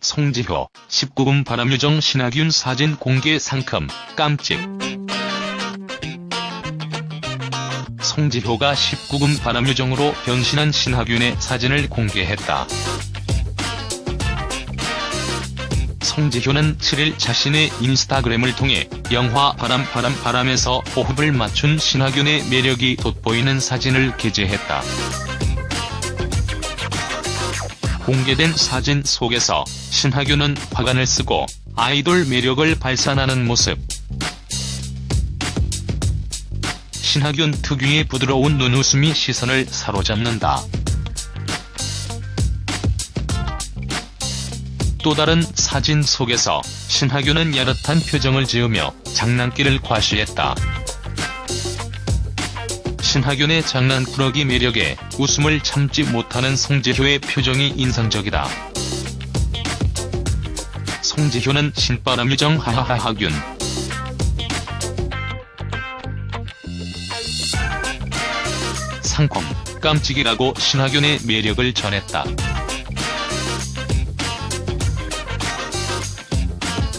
송지효, 19금 바람유정 신하균 사진 공개 상큼, 깜찍. 송지효가 19금 바람유정으로 변신한 신하균의 사진을 공개했다. 송지효는 7일 자신의 인스타그램을 통해 영화 바람 바람 바람에서 호흡을 맞춘 신하균의 매력이 돋보이는 사진을 게재했다. 공개된 사진 속에서 신하균은 화관을 쓰고 아이돌 매력을 발산하는 모습. 신하균 특유의 부드러운 눈웃음이 시선을 사로잡는다. 또 다른 사진 속에서 신하균은 야릇한 표정을 지으며 장난기를 과시했다. 신하균의 장난꾸러기 매력에 웃음을 참지 못하는 송지효의 표정이 인상적이다. 송지효는 신바람 유정 하하하하균 상콤, 깜찍이라고 신하균의 매력을 전했다.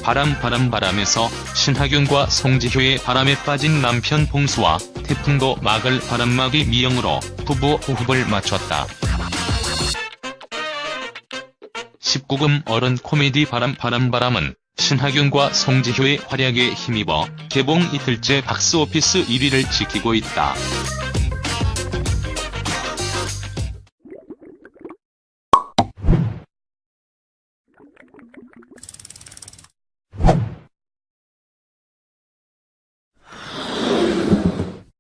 바람 바람 바람에서 신하균과 송지효의 바람에 빠진 남편 봉수와 태풍도 막을 바람막이 미영으로 부부 호흡을 맞췄다. 19금 어른 코미디 바람 바람 바람은 신하균과 송지효의 활약에 힘입어 개봉 이틀째 박스오피스 1위를 지키고 있다.